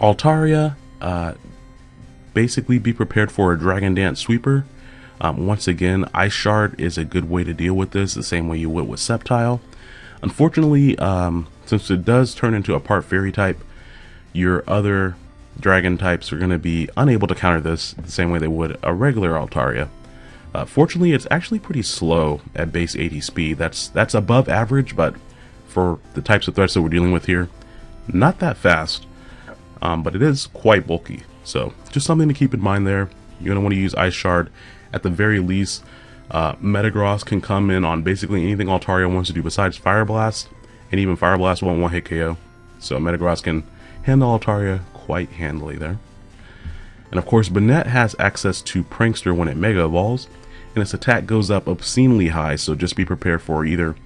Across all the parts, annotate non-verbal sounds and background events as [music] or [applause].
Altaria, uh, basically be prepared for a Dragon Dance Sweeper. Um, once again, Ice Shard is a good way to deal with this, the same way you would with Sceptile. Unfortunately, um, since it does turn into a part Fairy type, your other Dragon types are going to be unable to counter this the same way they would a regular Altaria. Uh, fortunately, it's actually pretty slow at base 80 speed. That's that's above average, but for the types of threats that we're dealing with here, not that fast. Um, but it is quite bulky. So just something to keep in mind there. You're want to use Ice Shard at the very least. Uh, Metagross can come in on basically anything Altaria wants to do besides Fire Blast, and even Fire Blast won't one hit KO. So Metagross can handle Altaria quite handily there. And of course, Banette has access to Prankster when it Mega Evolves, and its attack goes up obscenely high, so just be prepared for either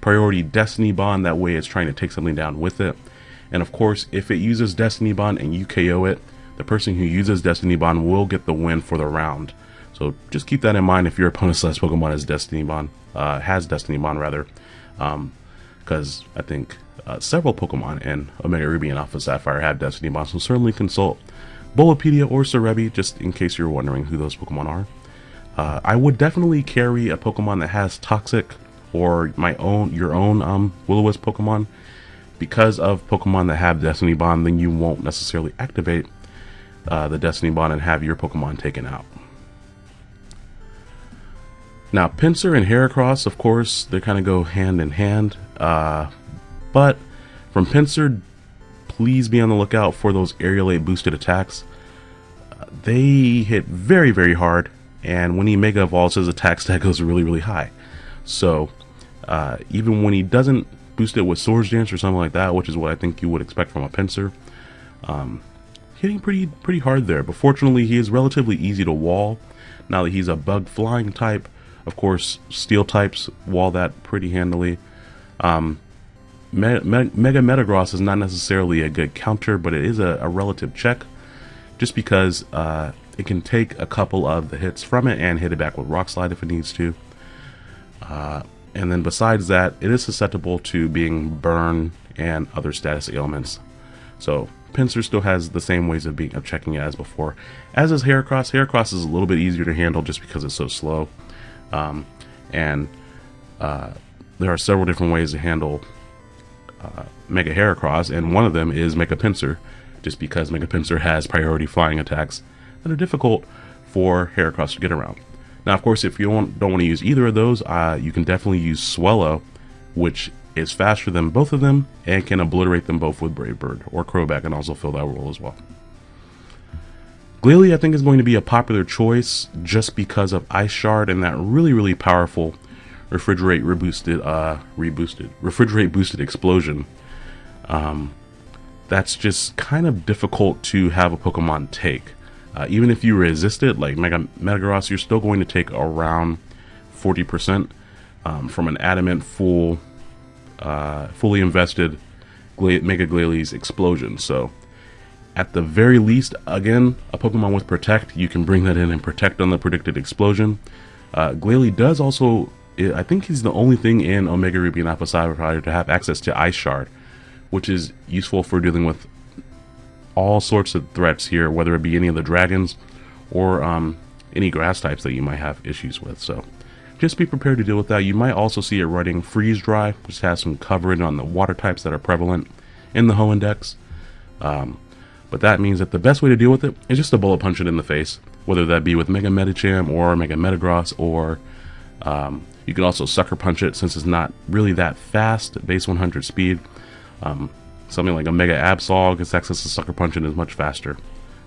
priority Destiny Bond, that way it's trying to take something down with it. And of course, if it uses Destiny Bond and you KO it, the person who uses Destiny Bond will get the win for the round. So just keep that in mind if your opponent's last Pokemon has Destiny Bond, uh, has Destiny Bond rather, because um, I think uh, several Pokemon in Omega Ruby and Alpha Sapphire have Destiny Bond. So certainly consult Bulbapedia or Serebii just in case you're wondering who those Pokemon are. Uh, I would definitely carry a Pokemon that has Toxic or my own, your own um, Will-O-Wisp Pokemon. Because of Pokemon that have Destiny Bond, then you won't necessarily activate uh, the Destiny Bond and have your Pokemon taken out. Now, Pinsir and Heracross, of course, they kind of go hand in hand. Uh, but from Pinsir, please be on the lookout for those Aerilate boosted attacks. Uh, they hit very, very hard, and when he Mega Evolves, his attack [laughs] stat goes really, really high. So, uh, even when he doesn't boost it with Swords Dance or something like that, which is what I think you would expect from a Pinsir. um, hitting pretty pretty hard there. But fortunately, he is relatively easy to wall. Now that he's a bug flying type, of course, steel types wall that pretty handily. Um, Me Me Mega Metagross is not necessarily a good counter, but it is a, a relative check, just because uh, it can take a couple of the hits from it and hit it back with Rock Slide if it needs to. Uh, and then besides that, it is susceptible to being burned and other status ailments. So Pinsir still has the same ways of being of checking it as before. As is Heracross. Heracross is a little bit easier to handle just because it's so slow. Um, and uh, there are several different ways to handle uh, Mega Heracross, and one of them is Mega Pinsir, just because Mega Pinsir has priority flying attacks that are difficult for Heracross to get around. Now, of course, if you don't, don't want to use either of those, uh, you can definitely use Swellow, which is faster than both of them and can obliterate them both with Brave Bird, or Crobat can also fill that role as well. Glalie, I think, is going to be a popular choice just because of Ice Shard and that really, really powerful refrigerate reboosted, uh, reboosted, refrigerate boosted explosion. Um, that's just kind of difficult to have a Pokemon take. Uh, even if you resist it, like Mega Metagross, you're still going to take around 40% um, from an adamant full, uh, fully invested Mega Glalie's explosion. So at the very least, again, a Pokemon with Protect, you can bring that in and protect on the predicted explosion. Uh, Glalie does also, I think he's the only thing in Omega Ruby and Alpha Sapphire to have access to Ice Shard, which is useful for dealing with all sorts of threats here, whether it be any of the dragons or um, any grass types that you might have issues with. So just be prepared to deal with that. You might also see it running Freeze Dry, which has some coverage on the water types that are prevalent in the Hoenn Dex. Um, but that means that the best way to deal with it is just to bullet punch it in the face, whether that be with Mega Medicham or Mega Metagross, or um, you can also sucker punch it since it's not really that fast base 100 speed. Um, something like a Mega Absol gets access to sucker punch and is much faster.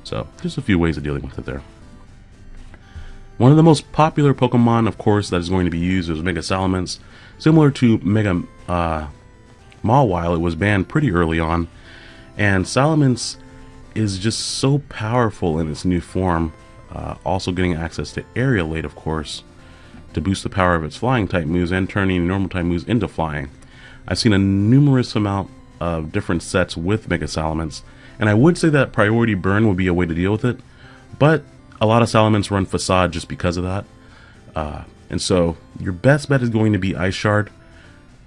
So just a few ways of dealing with it there. One of the most popular Pokemon, of course, that is going to be used is Mega Salamence. Similar to Mega uh, Mawile, it was banned pretty early on, and Salamence is just so powerful in its new form. Uh, also getting access to Aerilate, of course, to boost the power of its flying type moves and turning normal type moves into flying. I've seen a numerous amount of different sets with Mega Salamence, and I would say that Priority Burn would be a way to deal with it, but a lot of Salamence run Facade just because of that. Uh, and so your best bet is going to be Ice Shard.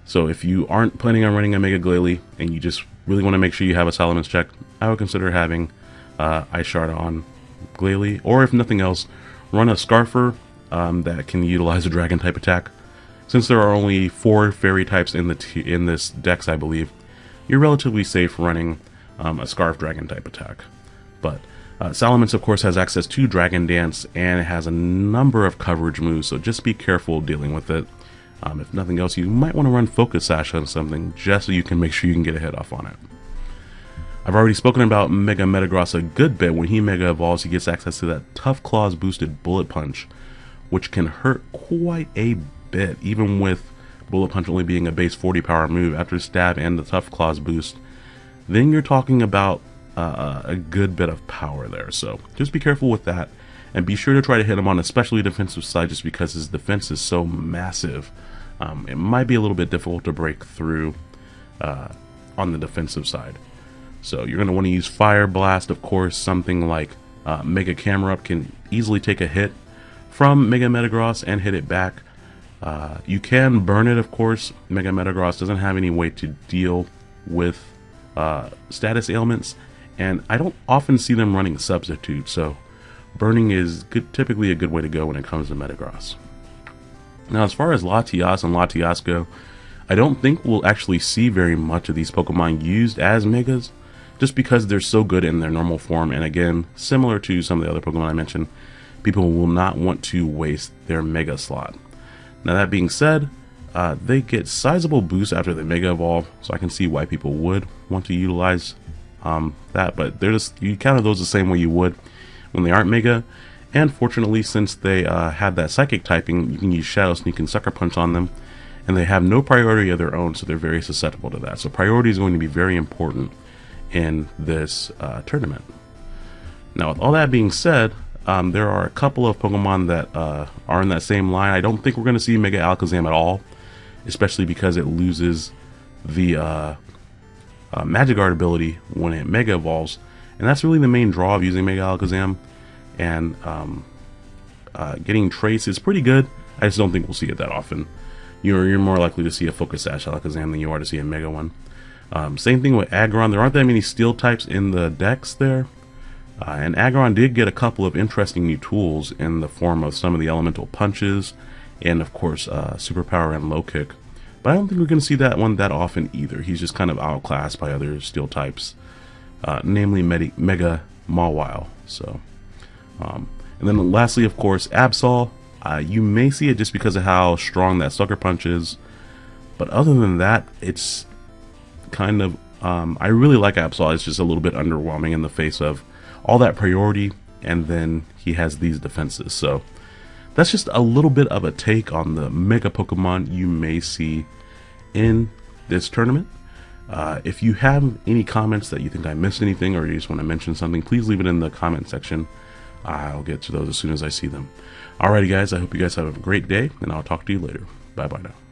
So if you aren't planning on running a Mega Glalie and you just really want to make sure you have a Salamence check, I would consider having uh, Ice Shard on Glalie, or if nothing else, run a Scarfer um, that can utilize a Dragon type attack. Since there are only four Fairy types in the in this dex, I believe, you're relatively safe running um, a Scarf Dragon type attack. But uh, Salamence, of course, has access to Dragon Dance and has a number of coverage moves, so just be careful dealing with it. Um, if nothing else, you might want to run Focus Sash on something just so you can make sure you can get a hit off on it. I've already spoken about Mega Metagross a good bit. When he Mega Evolves, he gets access to that Tough Claws boosted Bullet Punch, which can hurt quite a bit, even with Bullet Punch only being a base 40 power move after Stab and the Tough Claws boost. Then you're talking about uh, a good bit of power there, so just be careful with that. And be sure to try to hit him on especially defensive side just because his defense is so massive. Um, it might be a little bit difficult to break through uh, on the defensive side. So you're going to want to use Fire Blast, of course, something like uh, Mega Camerupt can easily take a hit from Mega Metagross and hit it back. Uh, you can burn it, of course. Mega Metagross doesn't have any way to deal with uh, status ailments, and I don't often see them running substitute, so burning is good, typically a good way to go when it comes to Metagross. Now, as far as Latias and Latios go, I don't think we'll actually see very much of these Pokemon used as Megas, just because they're so good in their normal form. And again, similar to some of the other Pokemon I mentioned, people will not want to waste their Mega slot. Now that being said, uh, they get sizable boosts after they Mega Evolve, so I can see why people would want to utilize um, that. But they're just you counter those the same way you would when they aren't Mega. And fortunately, since they uh, have that Psychic typing, you can use Shadow Sneak and Sucker Punch on them. And they have no priority of their own, so they're very susceptible to that. So priority is going to be very important in this uh, tournament. Now, with all that being said, um, there are a couple of Pokemon that uh, are in that same line. I don't think we're going to see Mega Alakazam at all, especially because it loses the uh, uh, ability when it Mega Evolves. And that's really the main draw of using Mega Alakazam. And um, uh, getting Trace is pretty good. I just don't think we'll see it that often. You're, you're more likely to see a Focus Sash Alakazam than you are to see a Mega one. Um, same thing with Aggron. There aren't that many steel types in the dex there. Uh, and Aggron did get a couple of interesting new tools in the form of some of the elemental punches and of course uh, superpower and low kick. But I don't think we're going to see that one that often either. He's just kind of outclassed by other steel types, uh, namely Medi Mega Mawile. So, um, and then lastly, of course, Absol. Uh, you may see it just because of how strong that sucker punch is. But other than that, it's kind of um, I really like Absol. It's just a little bit underwhelming in the face of all that priority, and then he has these defenses. So that's just a little bit of a take on the Mega Pokemon you may see in this tournament. Uh, if you have any comments that you think I missed anything or you just want to mention something, please leave it in the comment section. I'll get to those as soon as I see them. Alrighty guys, I hope you guys have a great day, and I'll talk to you later. Bye bye now.